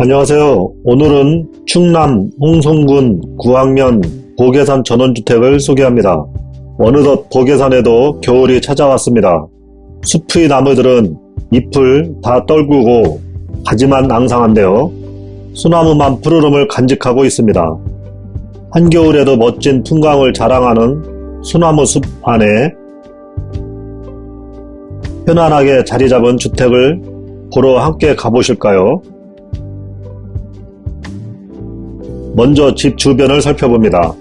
안녕하세요. 오늘은 충남 홍성군 구황면 보계산 전원주택을 소개합니다. 어느덧 보계산에도 겨울이 찾아왔습니다. 숲의 나무들은 잎을 다 떨구고 가지만 앙상한데요. 소나무만 푸르름을 간직하고 있습니다. 한겨울에도 멋진 풍광을 자랑하는 소나무 숲 안에 편안하게 자리 잡은 주택을 보러 함께 가보실까요? 먼저 집 주변을 살펴봅니다.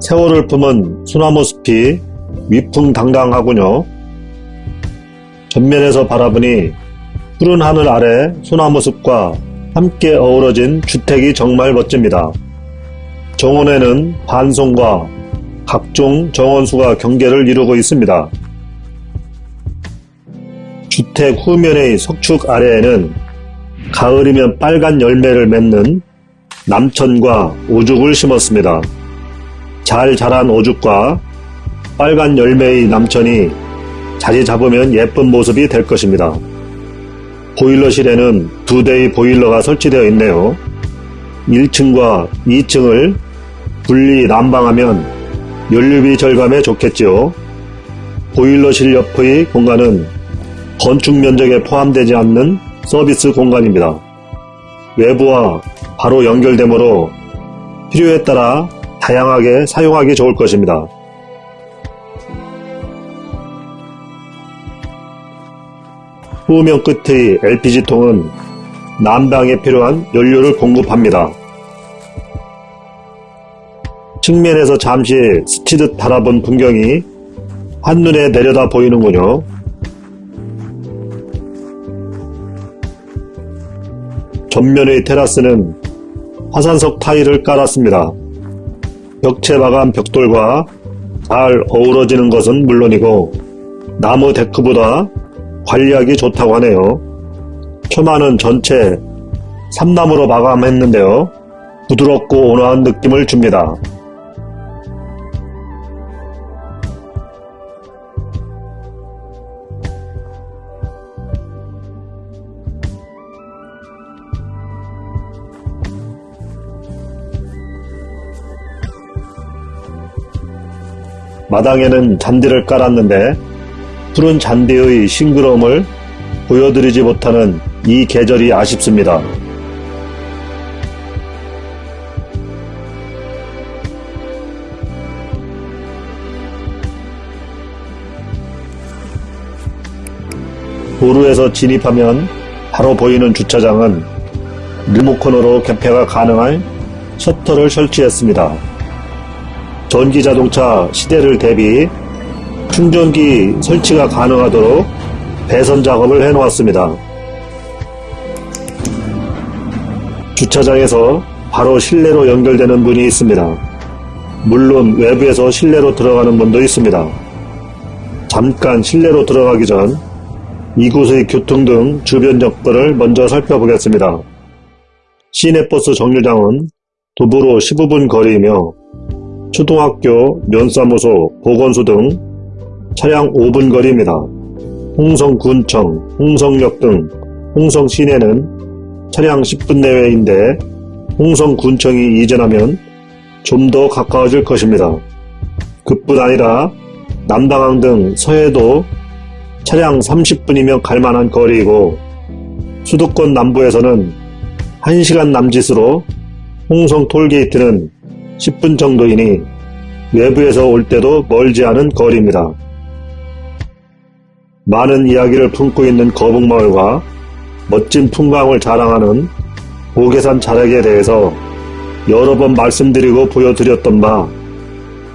세월을 품은 소나무 숲이 위풍당당하군요. 전면에서 바라보니 푸른 하늘 아래 소나무 숲과 함께 어우러진 주택이 정말 멋집니다. 정원에는 반송과 각종 정원수가 경계를 이루고 있습니다. 주택 후면의 석축 아래에는 가을이면 빨간 열매를 맺는 남천과 오죽을 심었습니다. 잘 자란 오죽과 빨간 열매의 남천이 자리 잡으면 예쁜 모습이 될 것입니다. 보일러실에는 두 대의 보일러가 설치되어 있네요. 1층과 2층을 분리 난방하면 연료비 절감에 좋겠지요. 보일러실 옆의 공간은 건축 면적에 포함되지 않는 서비스 공간입니다. 외부와 바로 연결되므로 필요에 따라 다양하게 사용하기 좋을 것입니다. 후면 끝의 LPG통은 난방에 필요한 연료를 공급합니다. 측면에서 잠시 스치듯 바라본 풍경이 한눈에 내려다 보이는군요. 전면의 테라스는 화산석 타일을 깔았습니다. 벽체 마감 벽돌과 잘 어우러지는 것은 물론이고 나무 데크보다 관리하기 좋다고 하네요. 처마는 전체 삼나무로 마감했는데요. 부드럽고 온화한 느낌을 줍니다. 마당에는 잔디를 깔았는데 푸른 잔디의 싱그러움을 보여드리지 못하는 이 계절이 아쉽습니다. 도로에서 진입하면 바로 보이는 주차장은 리모컨으로 개폐가 가능한 셔터를 설치했습니다. 전기자동차 시대를 대비 충전기 설치가 가능하도록 배선 작업을 해 놓았습니다. 주차장에서 바로 실내로 연결되는 문이 있습니다. 물론 외부에서 실내로 들어가는 문도 있습니다. 잠깐 실내로 들어가기 전 이곳의 교통 등 주변 여건을 먼저 살펴보겠습니다. 시내버스 정류장은 도보로 15분 거리이며 초등학교, 면사무소, 보건소 등 차량 5분 거리입니다. 홍성군청, 홍성역 등 홍성 시내는 차량 10분 내외인데 홍성군청이 이전하면 좀 더 가까워질 것입니다. 그뿐 아니라 남당항 등 서해도 차량 30분이면 갈만한 거리이고 수도권 남부에서는 1시간 남짓으로 홍성 톨게이트는 10분 정도이니 외부에서 올 때도 멀지 않은 거리입니다. 많은 이야기를 품고 있는 거북마을과 멋진 풍광을 자랑하는 보계산 자락에 대해서 여러 번 말씀드리고 보여드렸던 바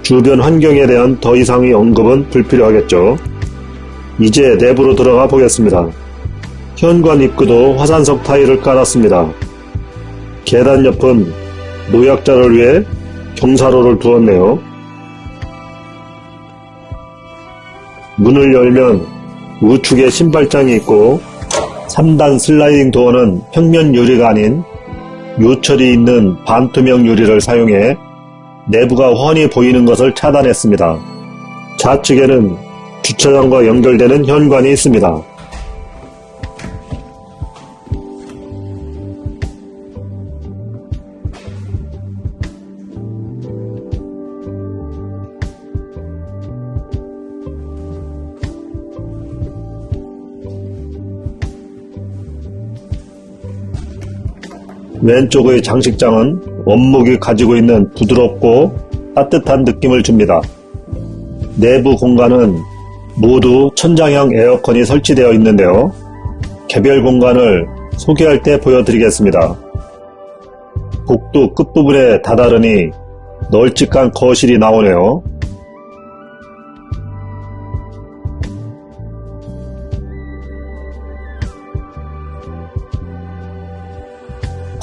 주변 환경에 대한 더 이상의 언급은 불필요하겠죠. 이제 내부로 들어가 보겠습니다. 현관 입구도 화산석 타일을 깔았습니다. 계단 옆은 노약자를 위해 경사로를 두었네요. 문을 열면 우측에 신발장이 있고 3단 슬라이딩 도어는 평면 유리가 아닌 요철이 있는 반투명 유리를 사용해 내부가 훤히 보이는 것을 차단했습니다. 좌측에는 주차장과 연결되는 현관이 있습니다. 왼쪽의 장식장은 원목이 가지고 있는 부드럽고 따뜻한 느낌을 줍니다. 내부 공간은 모두 천장형 에어컨이 설치되어 있는데요. 개별 공간을 소개할 때 보여드리겠습니다. 복도 끝부분에 다다르니 널찍한 거실이 나오네요.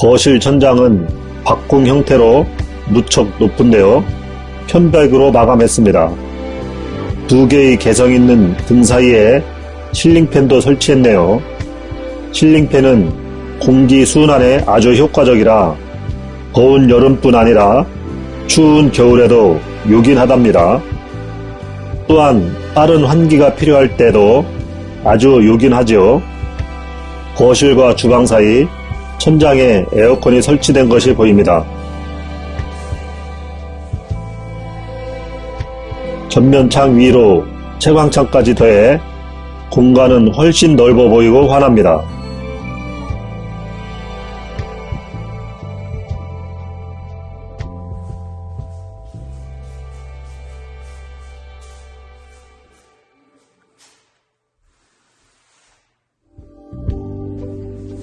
거실 천장은 박공 형태로 무척 높은데요. 편백으로 마감했습니다. 두 개의 개성 있는 등 사이에 실링팬도 설치했네요. 실링팬은 공기 순환에 아주 효과적이라 더운 여름뿐 아니라 추운 겨울에도 요긴하답니다. 또한 빠른 환기가 필요할 때도 아주 요긴하지요. 거실과 주방 사이 천장에 에어컨이 설치된 것이 보입니다. 전면창 위로 채광창까지 더해 공간은 훨씬 넓어 보이고 환합니다.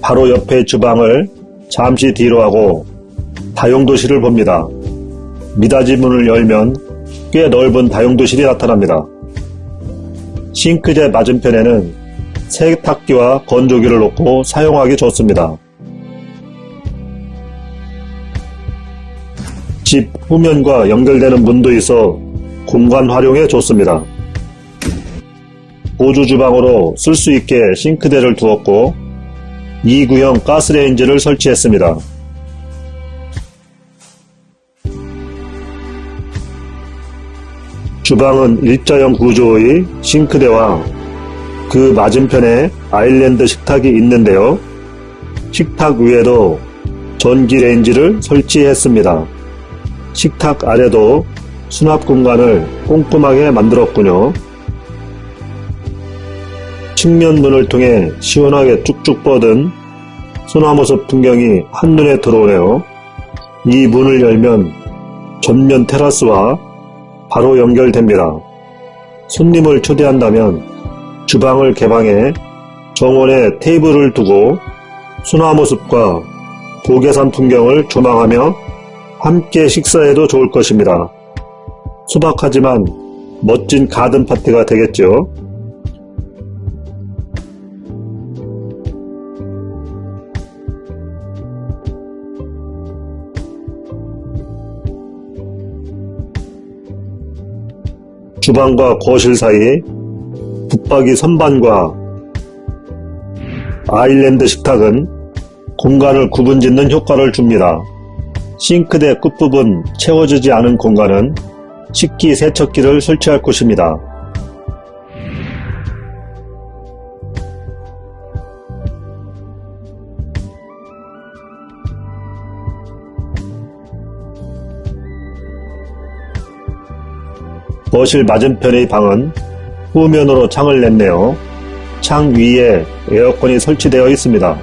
바로 옆에 주방을 잠시 뒤로 하고 다용도실을 봅니다. 미닫이 문을 열면 꽤 넓은 다용도실이 나타납니다. 싱크대 맞은편에는 세탁기와 건조기를 놓고 사용하기 좋습니다. 집 후면과 연결되는 문도 있어 공간 활용에 좋습니다. 보조 주방으로 쓸 수 있게 싱크대를 두었고 2구형 가스레인지를 설치했습니다. 주방은 일자형 구조의 싱크대와 그 맞은편에 아일랜드 식탁이 있는데요. 식탁 위에도 전기 레인지를 설치했습니다. 식탁 아래도 수납 공간을 꼼꼼하게 만들었군요. 측면문을 통해 시원하게 쭉쭉 뻗은 소나무숲 풍경이 한눈에 들어오네요. 이 문을 열면 전면 테라스와 바로 연결됩니다. 손님을 초대한다면 주방을 개방해 정원에 테이블을 두고 소나무숲과 고개산 풍경을 조망하며 함께 식사해도 좋을 것입니다. 소박하지만 멋진 가든 파티가 되겠죠. 주방과 거실 사이 붙박이 선반과 아일랜드 식탁은 공간을 구분짓는 효과를 줍니다. 싱크대 끝부분 채워지지 않은 공간은 식기 세척기를 설치할 곳입니다. 거실 맞은편의 방은 후면으로 창을 냈네요. 창 위에 에어컨이 설치되어 있습니다.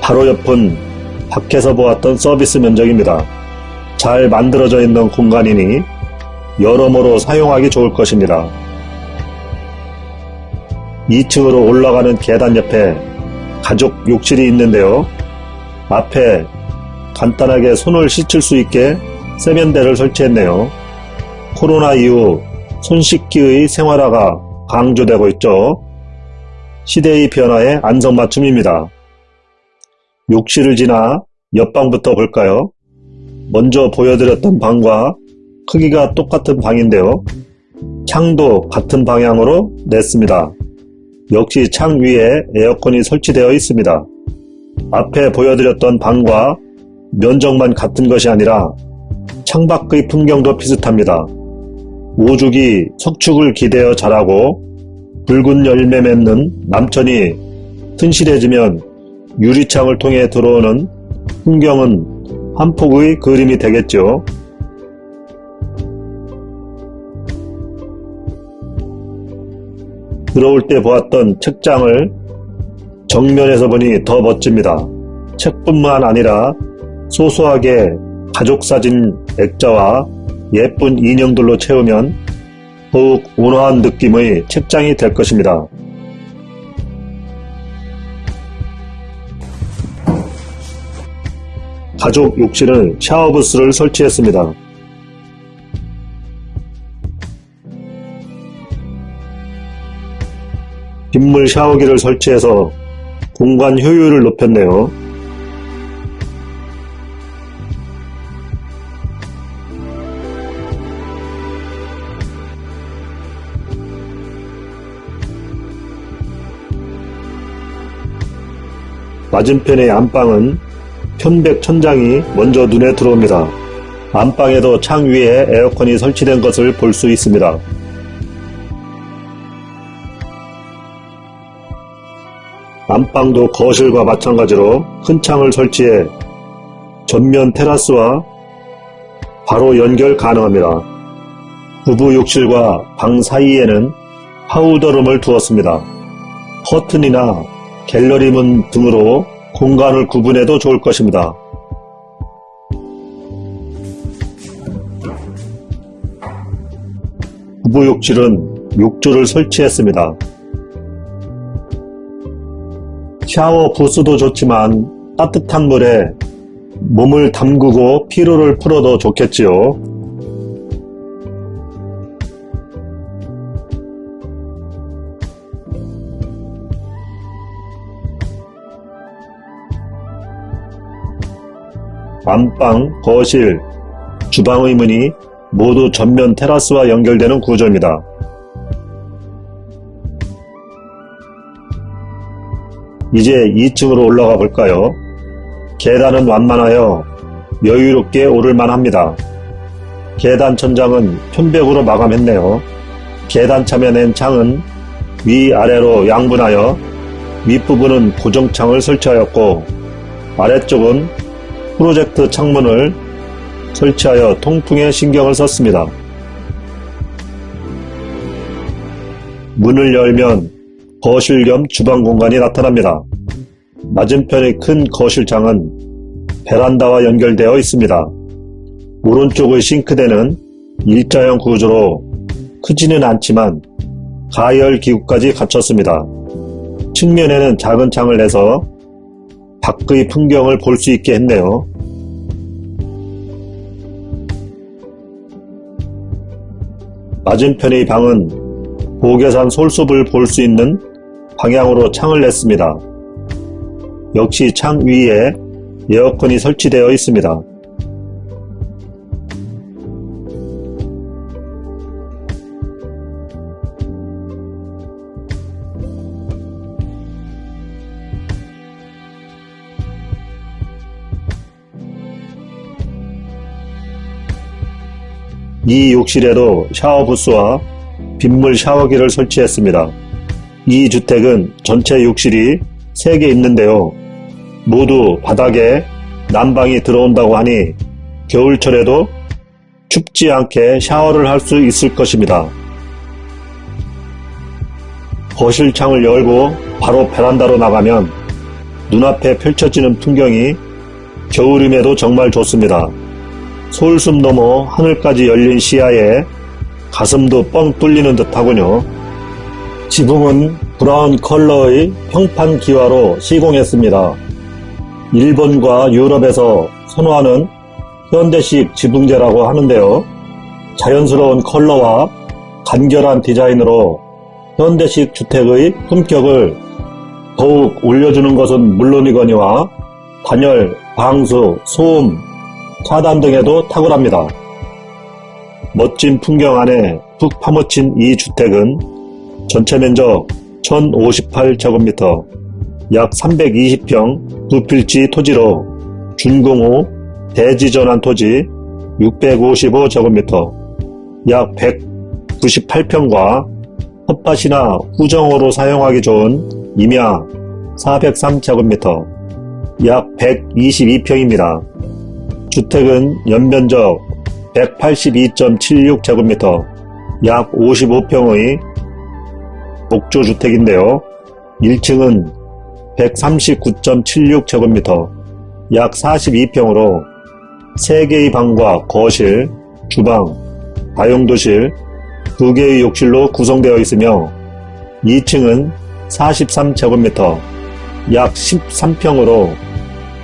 바로 옆은 밖에서 보았던 서비스 면적입니다. 잘 만들어져 있는 공간이니 여러모로 사용하기 좋을 것입니다. 2층으로 올라가는 계단 옆에 가족 욕실이 있는데요. 앞에 간단하게 손을 씻을 수 있게 세면대를 설치했네요. 코로나 이후 손 씻기의 생활화가 강조되고 있죠. 시대의 변화에 안성맞춤입니다. 욕실을 지나 옆방부터 볼까요? 먼저 보여드렸던 방과 크기가 똑같은 방인데요. 창도 같은 방향으로 냈습니다. 역시 창 위에 에어컨이 설치되어 있습니다. 앞에 보여드렸던 방과 면적만 같은 것이 아니라 창밖의 풍경도 비슷합니다. 오죽이 석축을 기대어 자라고 붉은 열매 맺는 남천이 튼실해지면 유리창을 통해 들어오는 풍경은 한 폭의 그림이 되겠죠. 들어올 때 보았던 책장을 정면에서 보니 더 멋집니다. 책뿐만 아니라 소소하게 가족사진 액자와 예쁜 인형들로 채우면 더욱 온화한 느낌의 책장이 될 것입니다. 가족 욕실은 샤워부스를 설치했습니다. 빗물 샤워기를 설치해서 공간 효율을 높였네요. 맞은편의 안방은 편백 천장이 먼저 눈에 들어옵니다. 안방에도 창 위에 에어컨이 설치된 것을 볼 수 있습니다. 안방도 거실과 마찬가지로 큰 창을 설치해 전면 테라스와 바로 연결 가능합니다. 부부 욕실과 방 사이에는 파우더룸을 두었습니다. 커튼이나 갤러리 문 등으로 공간을 구분해도 좋을 것입니다. 부부 욕실은 욕조를 설치했습니다. 샤워 부스도 좋지만 따뜻한 물에 몸을 담그고 피로를 풀어도 좋겠지요. 안방, 거실, 주방의 문이 모두 전면 테라스와 연결되는 구조입니다. 이제 2층으로 올라가 볼까요? 계단은 완만하여 여유롭게 오를만 합니다. 계단 천장은 편백으로 마감했네요. 계단 차면엔 창은 위아래로 양분하여 윗부분은 고정창을 설치하였고 아래쪽은 프로젝트 창문을 설치하여 통풍에 신경을 썼습니다. 문을 열면 거실 겸 주방 공간이 나타납니다. 맞은편의 큰 거실창은 베란다와 연결되어 있습니다. 오른쪽의 싱크대는 일자형 구조로 크지는 않지만 가열 기구까지 갖췄습니다. 측면에는 작은 창을 내서 밖의 풍경을 볼 수 있게 했네요. 맞은편의 방은 보계산 솔숲을 볼 수 있는 방향으로 창을 냈습니다. 역시 창 위에 에어컨이 설치되어 있습니다. 이 욕실에도 샤워 부스와 빗물 샤워기를 설치했습니다. 이 주택은 전체 욕실이 3개 있는데요. 모두 바닥에 난방이 들어온다고 하니 겨울철에도 춥지 않게 샤워를 할 수 있을 것입니다. 거실 창을 열고 바로 베란다로 나가면 눈앞에 펼쳐지는 풍경이 겨울임에도 정말 좋습니다. 솔숲 넘어 하늘까지 열린 시야에 가슴도 뻥 뚫리는 듯하군요. 지붕은 브라운 컬러의 평판 기와로 시공했습니다. 일본과 유럽에서 선호하는 현대식 지붕재라고 하는데요. 자연스러운 컬러와 간결한 디자인으로 현대식 주택의 품격을 더욱 올려주는 것은 물론이거니와 단열, 방수, 소음, 차단 등에도 탁월합니다. 멋진 풍경 안에 푹 파묻힌 이 주택은 전체 면적 1058제곱미터, 약 320평 두필지 토지로 준공후 대지전환 토지 655제곱미터, 약 198평과 텃밭이나 후정호로 사용하기 좋은 임야 403제곱미터, 약 122평입니다. 주택은 연면적 182.76제곱미터, 약 55평의 목조주택인데요. 1층은 139.76제곱미터, 약 42평으로 3개의 방과 거실, 주방, 다용도실, 2개의 욕실로 구성되어 있으며 2층은 43제곱미터, 약 13평으로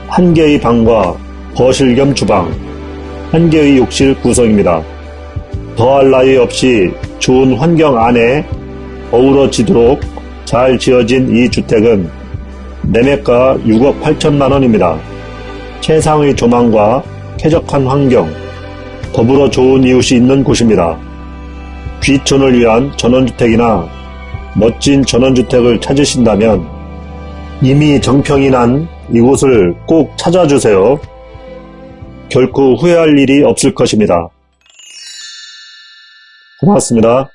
1개의 방과 거실 겸 주방, 1개의 욕실 구성입니다. 더할 나위 없이 좋은 환경 안에 어우러지도록 잘 지어진 이 주택은 매매가 6억 8천만 원입니다. 최상의 조망과 쾌적한 환경, 더불어 좋은 이웃이 있는 곳입니다. 귀촌을 위한 전원주택이나 멋진 전원주택을 찾으신다면 이미 정평이 난 이곳을 꼭 찾아주세요. 결코 후회할 일이 없을 것입니다. 고맙습니다.